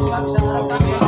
nggak bisa merekam ya.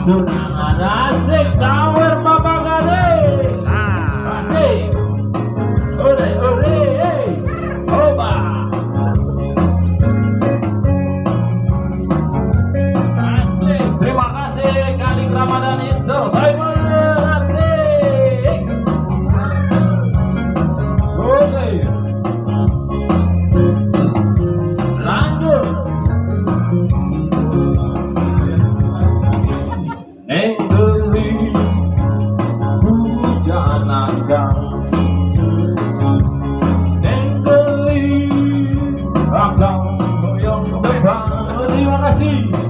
asik asik asik terima kasih kali Ramadan Intel bye bye janangan Nengkeli Akan Terima kasih.